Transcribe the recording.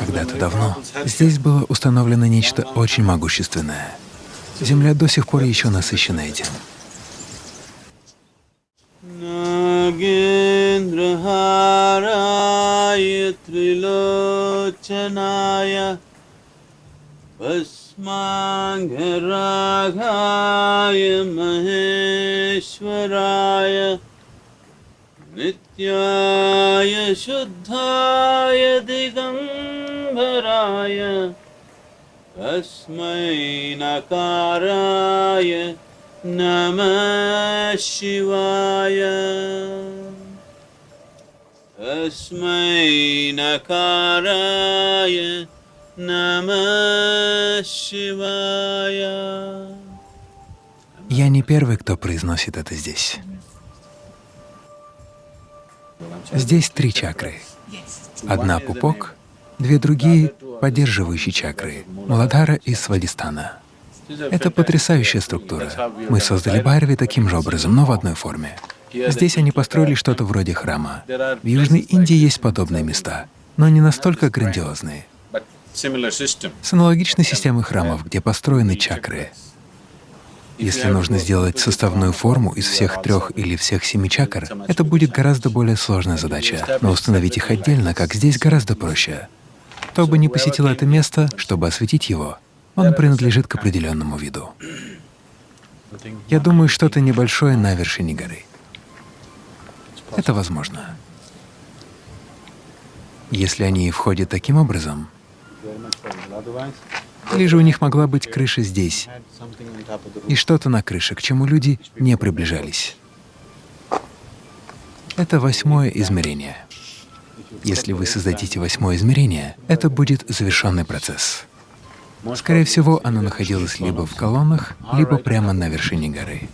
Когда-то давно здесь было установлено нечто очень могущественное. Земля до сих пор еще насыщена этим. Нитяя Шудхая Дигамбарая दिगम्बराय तस्मै नकाराय नमः शिवाय तस्मै नकाराय नमः शिवाय Я не первый, кто произносит это здесь. Здесь три чакры. Одна — пупок, две другие — поддерживающие чакры — Муладхара и Свадистана. Это потрясающая структура. Мы создали Байрави таким же образом, но в одной форме. Здесь они построили что-то вроде храма. В Южной Индии есть подобные места, но не настолько грандиозные. С аналогичной системой храмов, где построены чакры. Если нужно сделать составную форму из всех трех или всех семи чакр, это будет гораздо более сложная задача, но установить их отдельно, как здесь, гораздо проще. Кто бы не посетил это место, чтобы осветить его, он принадлежит к определенному виду. Я думаю, что-то небольшое на вершине горы. Это возможно. Если они входят таким образом, или же у них могла быть крыша здесь, и что-то на крыше, к чему люди не приближались. Это восьмое измерение. Если вы создадите восьмое измерение, это будет завершенный процесс. Скорее всего, оно находилось либо в колоннах, либо прямо на вершине горы.